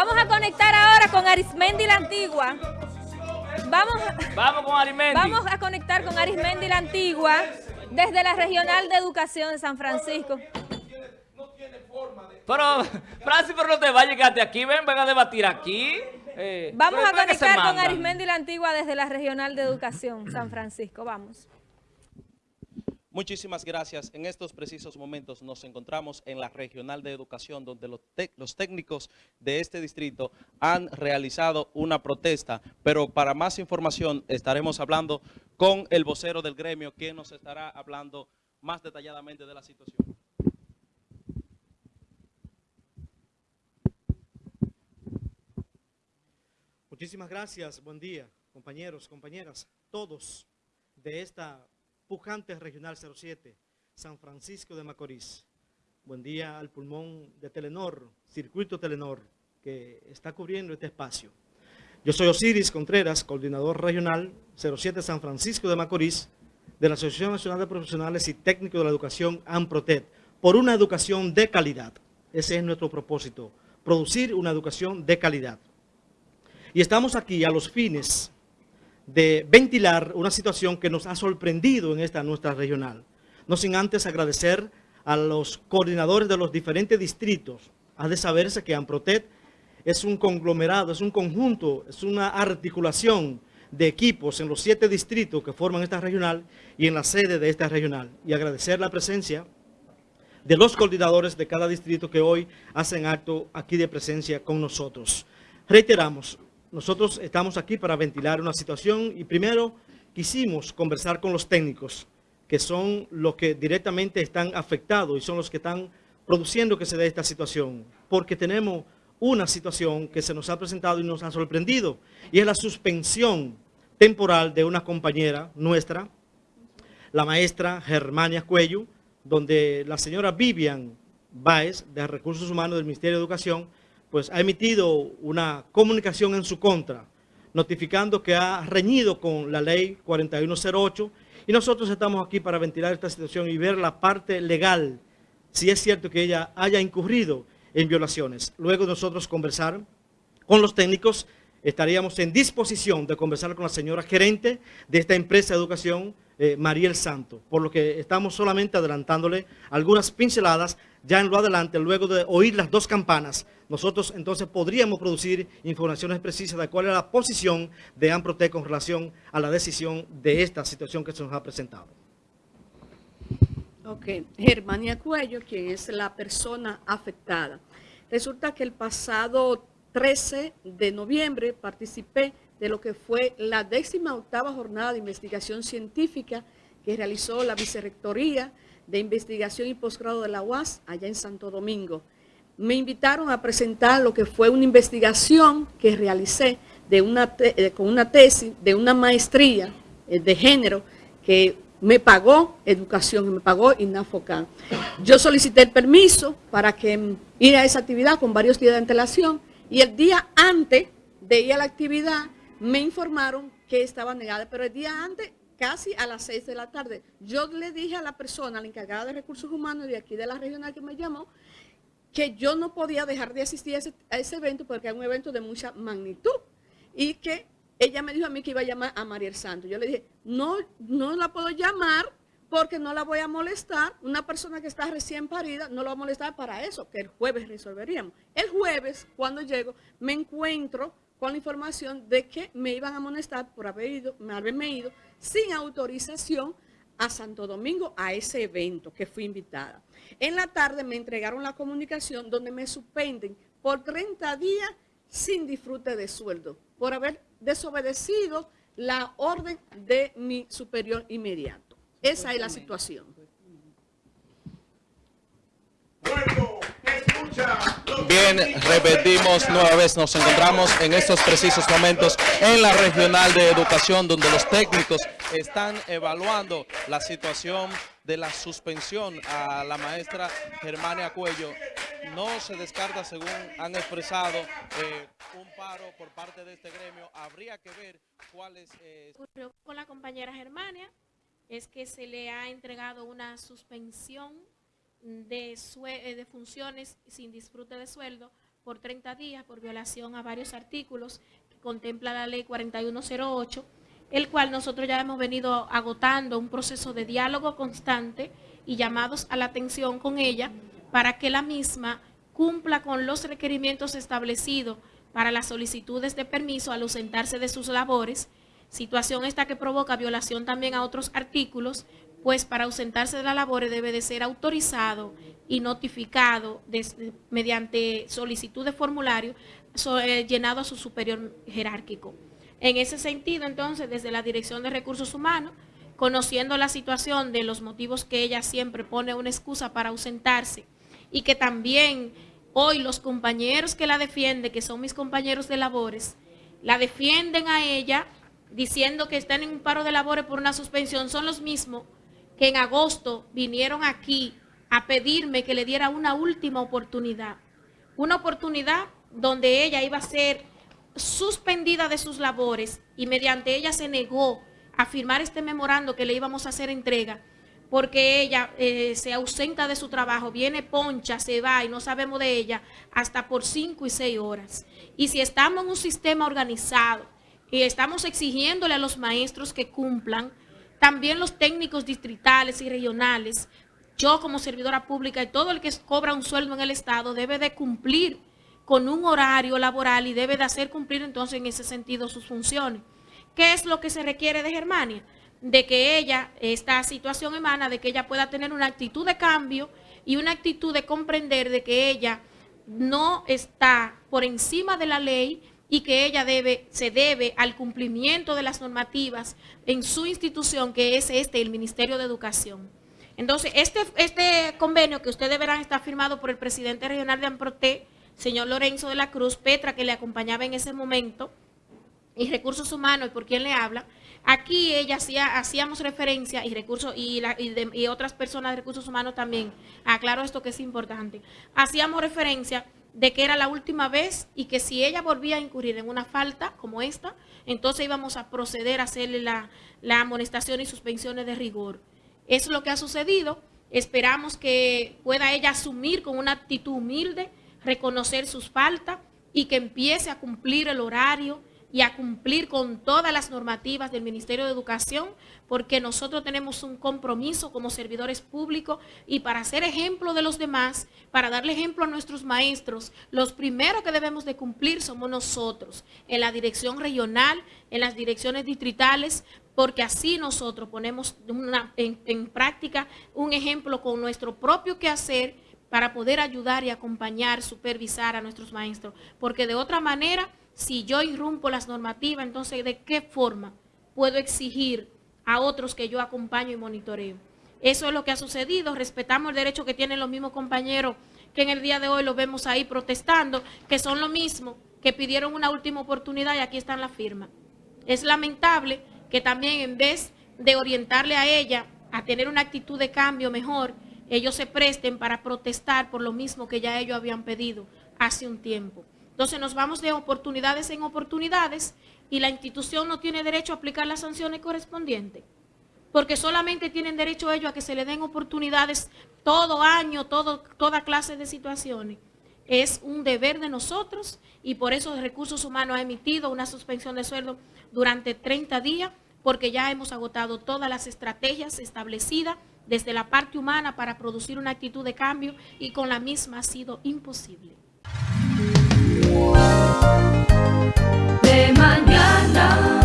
Vamos a conectar ahora con Arismendi la Antigua. Vamos, vamos con Arismendi. Vamos a conectar con Arismendi la Antigua desde la Regional de Educación de San Francisco. Pero, Francis, pero no te vayas, quédate aquí, ven, ven a debatir aquí. Eh, vamos a conectar con Arismendi la Antigua desde la Regional de Educación San Francisco, vamos. Muchísimas gracias. En estos precisos momentos nos encontramos en la Regional de Educación donde los, técnicos de este distrito han realizado una protesta, pero para más información estaremos hablando con el vocero del gremio, quien nos estará hablando más detalladamente de la situación. Muchísimas gracias. Buen día, compañeros, compañeras, todos de esta Pujante Regional 07, San Francisco de Macorís. Buen día al pulmón de Telenor, Circuito Telenor, que está cubriendo este espacio. Yo soy Osiris Contreras, coordinador regional 07 San Francisco de Macorís, de la Asociación Nacional de Profesionales y Técnicos de la Educación, AMPROTED, por una educación de calidad. Ese es nuestro propósito, producir una educación de calidad. Y estamos aquí a los fines de ventilar una situación que nos ha sorprendido en esta nuestra regional. No sin antes agradecer a los coordinadores de los diferentes distritos. Ha de saberse que AMPROTET es un conglomerado, es un conjunto, es una articulación de equipos en los siete distritos que forman esta regional y en la sede de esta regional. Y agradecer la presencia de los coordinadores de cada distrito que hoy hacen acto aquí de presencia con nosotros. Reiteramos, nosotros estamos aquí para ventilar una situación y primero quisimos conversar con los técnicos, que son los que directamente están afectados y son los que están produciendo que se dé esta situación, porque tenemos una situación que se nos ha presentado y nos ha sorprendido, y es la suspensión temporal de una compañera nuestra, la maestra Germania Cuello, donde la señora Vivian Baez, de Recursos Humanos del Ministerio de Educación, pues ha emitido una comunicación en su contra, notificando que ha reñido con la ley 4108 y nosotros estamos aquí para ventilar esta situación y ver la parte legal, si es cierto que ella haya incurrido en violaciones. Luego nosotros conversar con los técnicos, estaríamos en disposición de conversar con la señora gerente de esta empresa de educación, eh, Mariel Santo, por lo que estamos solamente adelantándole algunas pinceladas ya en lo adelante, luego de oír las dos campanas, nosotros entonces podríamos producir informaciones precisas de cuál es la posición de AMPROTEC con relación a la decisión de esta situación que se nos ha presentado. Ok, Germania Cuello, quien es la persona afectada. Resulta que el pasado 13 de noviembre participé de lo que fue la décima octava jornada de investigación científica que realizó la Vicerrectoría de Investigación y Posgrado de la UAS allá en Santo Domingo. Me invitaron a presentar lo que fue una investigación que realicé eh, con una tesis de una maestría eh, de género que me pagó educación, me pagó INAFOCAN. Yo solicité el permiso para que ir a esa actividad con varios días de antelación y el día antes de ir a la actividad me informaron que estaba negada, pero el día antes, casi a las 6 de la tarde, yo le dije a la persona, la encargada de recursos humanos de aquí de la regional que me llamó, que yo no podía dejar de asistir a ese, evento porque era un evento de mucha magnitud y que ella me dijo a mí que iba a llamar a Mariel Santos. Yo le dije, no, no la puedo llamar porque no la voy a molestar. Una persona que está recién parida no la va a molestar para eso, que el jueves resolveríamos. El jueves, cuando llego, me encuentro con la información de que me iban a amonestar por haberme ido sin autorización a Santo Domingo a ese evento que fui invitada. En la tarde me entregaron la comunicación donde me suspenden por 30 días sin disfrute de sueldo, por haber desobedecido la orden de mi superior inmediato. Esa es la situación. Bien, repetimos nueva vez, nos encontramos en estos precisos momentos en la regional de educación donde los técnicos están evaluando la situación de la suspensión a la maestra Germania Cuello. No se descarta, según han expresado, eh, un paro por parte de este gremio. Habría que ver cuáles... Eh... Con la compañera Germania es que se le ha entregado una suspensión de, eh, de funciones sin disfrute de sueldo por 30 días por violación a varios artículos que contempla la ley 4108, el cual nosotros ya hemos venido agotando un proceso de diálogo constante y llamados a la atención con ella para que la misma cumpla con los requerimientos establecidos para las solicitudes de permiso al ausentarse de sus labores, situación esta que provoca violación también a otros artículos, pues para ausentarse de las labores debe de ser autorizado y notificado mediante solicitud de formulario eh, llenado a su superior jerárquico. En ese sentido, entonces, desde la Dirección de Recursos Humanos, conociendo la situación de los motivos que ella siempre pone una excusa para ausentarse y que también hoy los compañeros que la defienden, que son mis compañeros de labores, la defienden a ella diciendo que están en un paro de labores por una suspensión, son los mismos que en agosto vinieron aquí a pedirme que le diera una última oportunidad. Una oportunidad donde ella iba a ser suspendida de sus labores y mediante ella se negó a firmar este memorando que le íbamos a hacer entrega porque ella eh, se ausenta de su trabajo, viene poncha, se va y no sabemos de ella hasta por cinco y seis horas. Y si estamos en un sistema organizado y estamos exigiéndole a los maestros que cumplan, también los técnicos distritales y regionales, yo como servidora pública y todo el que cobra un sueldo en el Estado debe de cumplir con un horario laboral y debe de hacer cumplir entonces en ese sentido sus funciones. ¿Qué es lo que se requiere de Germania? de que ella, esta situación emana de que ella pueda tener una actitud de cambio y una actitud de comprender de que ella no está por encima de la ley y que ella debe, se debe al cumplimiento de las normativas en su institución, que es este, el Ministerio de Educación. Entonces, este, este convenio que ustedes verán está firmado por el presidente regional de AMPROTE, señor Lorenzo de la Cruz, Petra, que le acompañaba en ese momento, y Recursos Humanos, y por quien le habla, Aquí ella hacía, hacíamos referencia y recursos y, y, otras personas de recursos humanos también, aclaro esto que es importante, hacíamos referencia de que era la última vez y que si ella volvía a incurrir en una falta como esta, entonces íbamos a proceder a hacerle la, la amonestación y suspensiones de rigor. Eso es lo que ha sucedido. Esperamos que pueda ella asumir con una actitud humilde, reconocer sus faltas y que empiece a cumplir el horario, y a cumplir con todas las normativas del Ministerio de Educación, porque nosotros tenemos un compromiso como servidores públicos y para ser ejemplo de los demás, para darle ejemplo a nuestros maestros, los primeros que debemos de cumplir somos nosotros, en la dirección regional, en las direcciones distritales, porque así nosotros ponemos en, en práctica un ejemplo con nuestro propio quehacer para poder ayudar y acompañar, supervisar a nuestros maestros, porque de otra manera si yo irrumpo las normativas, entonces ¿de qué forma puedo exigir a otros que yo acompaño y monitoreo? Eso es lo que ha sucedido. Respetamos el derecho que tienen los mismos compañeros que en el día de hoy los vemos ahí protestando, que son lo mismo, que pidieron una última oportunidad y aquí están las firmas. Es lamentable que también en vez de orientarle a ella a tener una actitud de cambio mejor, ellos se presten para protestar por lo mismo que ya ellos habían pedido hace un tiempo. Entonces nos vamos de oportunidades en oportunidades y la institución no tiene derecho a aplicar las sanciones correspondientes. Porque solamente tienen derecho ellos a que se le den oportunidades todo año, todo, toda clase de situaciones. Es un deber de nosotros y por eso Recursos Humanos ha emitido una suspensión de sueldo durante 30 días porque ya hemos agotado todas las estrategias establecidas desde la parte humana para producir una actitud de cambio y con la misma ha sido imposible. De mañana.